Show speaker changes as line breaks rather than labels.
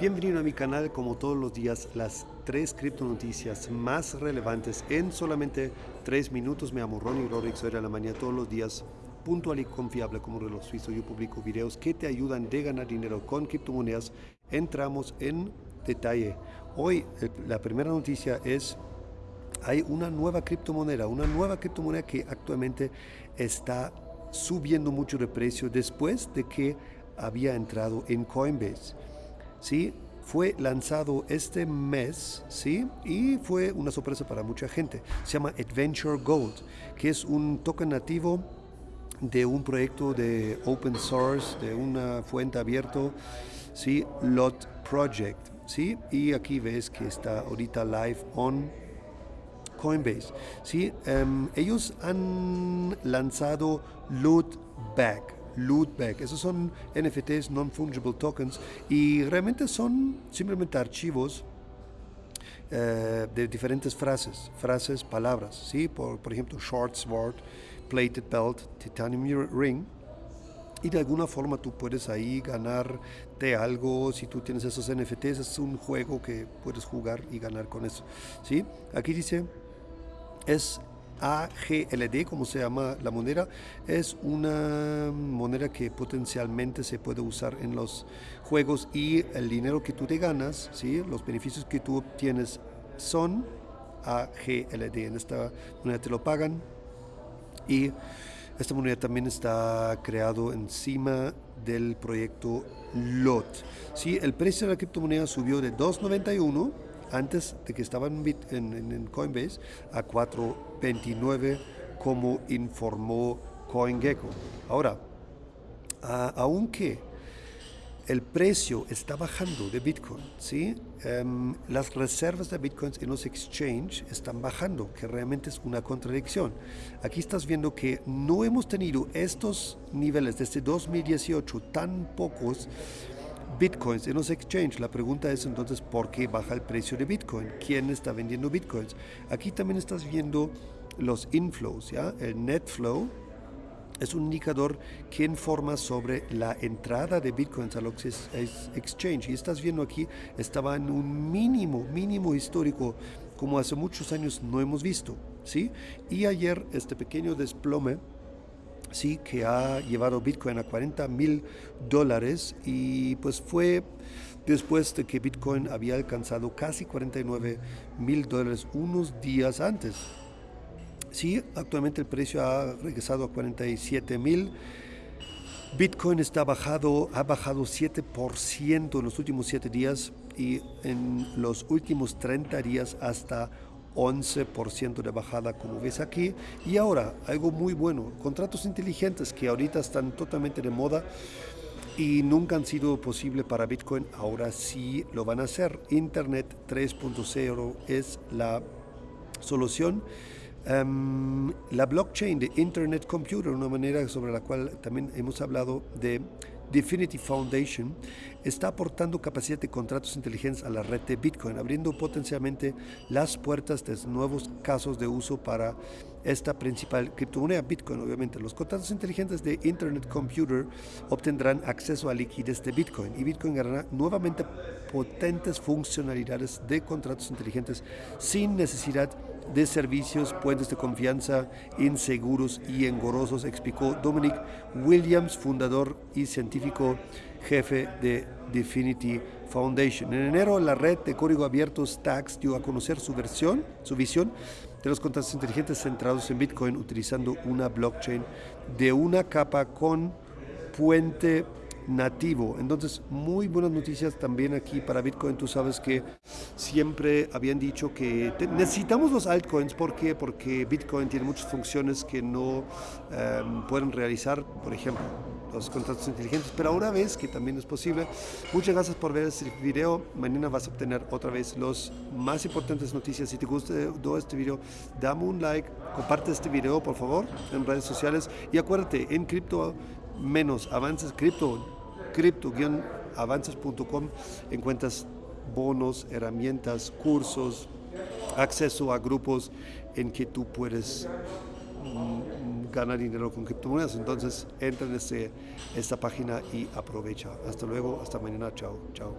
Bienvenido a mi canal, como todos los días, las tres criptonoticias más relevantes en solamente tres minutos. Me llamo Ronnie Rorick, soy de la mañana todos los días, puntual y confiable como reloj suizo. Yo publico videos que te ayudan de ganar dinero con criptomonedas. Entramos en detalle. Hoy la primera noticia es hay una nueva criptomoneda, una nueva criptomoneda que actualmente está subiendo mucho de precio después de que había entrado en Coinbase. ¿Sí? Fue lanzado este mes, ¿sí? Y fue una sorpresa para mucha gente. Se llama Adventure Gold, que es un token nativo de un proyecto de open source, de una fuente abierta, ¿sí? Lot Project, ¿sí? Y aquí ves que está ahorita live on Coinbase, ¿sí? Um, ellos han lanzado Loot Back, Lootback. Esos son NFTs, Non-Fungible Tokens, y realmente son simplemente archivos eh, de diferentes frases, frases, palabras, ¿sí? Por, por ejemplo, Short Sword, Plated Belt, Titanium Ring, y de alguna forma tú puedes ahí ganarte algo si tú tienes esos NFTs, es un juego que puedes jugar y ganar con eso, ¿sí? Aquí dice, es AGLD, como se llama la moneda, es una moneda que potencialmente se puede usar en los juegos y el dinero que tú te ganas, ¿sí? los beneficios que tú obtienes son AGLD. En esta moneda te lo pagan y esta moneda también está creado encima del proyecto LOT. ¿sí? El precio de la criptomoneda subió de 291 antes de que estaba en, Coinbase a 4.29 como informó CoinGecko. Ahora, aunque el precio está bajando de Bitcoin, ¿sí? Em, las reservas de Bitcoins en los exchanges están bajando, que realmente es una contradicción. Aquí estás viendo que no hemos tenido estos niveles desde 2018 tan pocos bitcoins en los exchanges. La pregunta es entonces, ¿por qué baja el precio de bitcoin? ¿Quién está vendiendo bitcoins? Aquí también estás viendo los inflows, ¿ya? El net flow es un indicador que informa sobre la entrada de bitcoins a los exchange. Y estás viendo aquí, estaba en un mínimo, mínimo histórico, como hace muchos años no hemos visto, ¿sí? Y ayer este pequeño desplome sí, que ha llevado Bitcoin a 40 mil dólares y pues fue después de que Bitcoin había alcanzado casi 49 mil dólares unos días antes. Sí, actualmente el precio ha regresado a 47 mil. Bitcoin está bajado, ha bajado 7% en los últimos 7 días y en los últimos 30 días hasta 11% de bajada como ves aquí. Y ahora, algo muy bueno, contratos inteligentes que ahorita están totalmente de moda y nunca han sido posible para Bitcoin, ahora sí lo van a hacer. Internet 3.0 es la solución. Em, la blockchain de Internet Computer, una manera sobre la cual también hemos hablado de Definity Foundation está aportando capacidad de contratos inteligentes a la red de Bitcoin, abriendo potencialmente las puertas de nuevos casos de uso para esta principal criptomoneda Bitcoin. Obviamente, los contratos inteligentes de Internet Computer obtendrán acceso a liquidez de Bitcoin y Bitcoin ganará nuevamente potentes funcionalidades de contratos inteligentes sin necesidad de servicios, puentes de confianza inseguros y engorrosos, explicó Dominic Williams, fundador y científico jefe de Definity Foundation. En enero, la red de código abierto Stacks dio a conocer su versión, su visión de los contratos inteligentes centrados en Bitcoin utilizando una blockchain de una capa con puente nativo. Entonces, muy buenas noticias también aquí para Bitcoin. Tú sabes que siempre habían dicho que necesitamos los altcoins. ¿Por qué? Porque Bitcoin tiene muchas funciones que no em, pueden realizar, por ejemplo, los contratos inteligentes. Pero ahora ves que también es posible. Muchas gracias por ver este video. Mañana vas a obtener otra vez las más importantes noticias. Si te gustó este video, dame un like, comparte este video, por favor, en redes sociales. Y acuérdate, en cripto menos avances cripto cripto-avances.com encuentras bonos, herramientas, cursos, acceso a grupos en que tú puedes mm, ganar dinero con criptomonedas. Entonces entra en esta página y aprovecha. Hasta luego, hasta mañana, chao, chao.